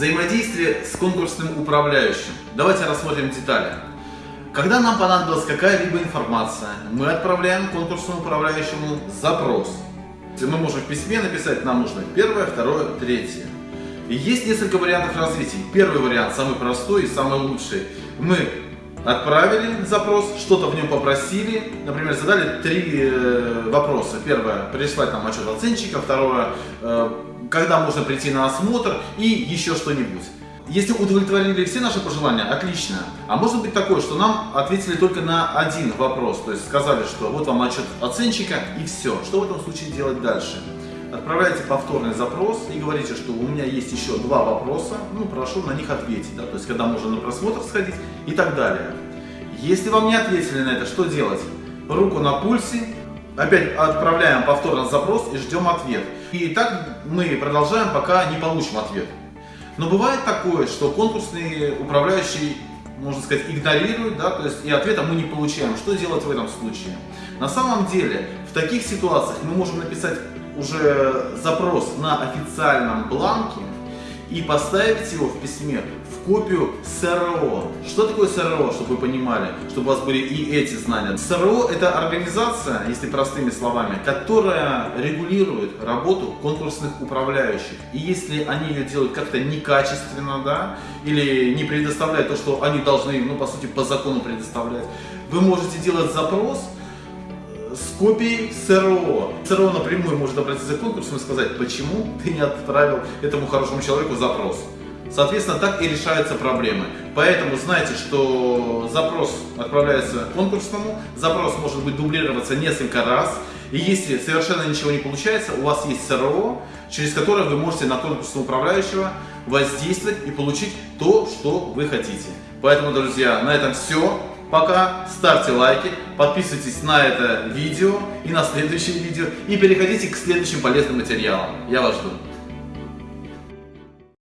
Взаимодействие с конкурсным управляющим. Давайте рассмотрим детали. Когда нам понадобилась какая-либо информация, мы отправляем конкурсному управляющему запрос. Мы можем в письме написать, нам нужно первое, второе, третье. И есть несколько вариантов развития. Первый вариант, самый простой и самый лучший. Мы отправили запрос, что-то в нем попросили, например, задали три э, вопроса. Первое, прислать нам отчет оценщика, второе, э, когда можно прийти на осмотр и еще что-нибудь. Если удовлетворили все наши пожелания, отлично. А может быть такое, что нам ответили только на один вопрос, то есть сказали, что вот вам отчет оценщика и все. Что в этом случае делать дальше? Отправляете повторный запрос и говорите, что у меня есть еще два вопроса, ну прошу на них ответить, да, то есть когда можно на просмотр сходить и так далее. Если вам не ответили на это, что делать? Руку на пульсе, опять отправляем повторно запрос и ждем ответ. И так мы продолжаем, пока не получим ответ. Но бывает такое, что конкурсный управляющий, можно сказать, игнорирует, да, то есть и ответа мы не получаем. Что делать в этом случае? На самом деле, в таких ситуациях мы можем написать уже запрос на официальном бланке и поставить его в письме в копию СРО. Что такое СРО, чтобы вы понимали, чтобы у вас были и эти знания? СРО это организация, если простыми словами, которая регулирует работу конкурсных управляющих. И если они ее делают как-то некачественно, да, или не предоставляют то, что они должны, ну, по сути, по закону предоставлять, вы можете делать запрос, с копией СРО. СРО напрямую может обратиться к конкурсу и сказать, почему ты не отправил этому хорошему человеку запрос. Соответственно, так и решаются проблемы. Поэтому знайте, что запрос отправляется конкурсному, запрос может быть дублироваться несколько раз. И если совершенно ничего не получается, у вас есть СРО, через которое вы можете на конкурсного управляющего воздействовать и получить то, что вы хотите. Поэтому, друзья, на этом все. Пока ставьте лайки, подписывайтесь на это видео и на следующее видео и переходите к следующим полезным материалам. Я вас жду.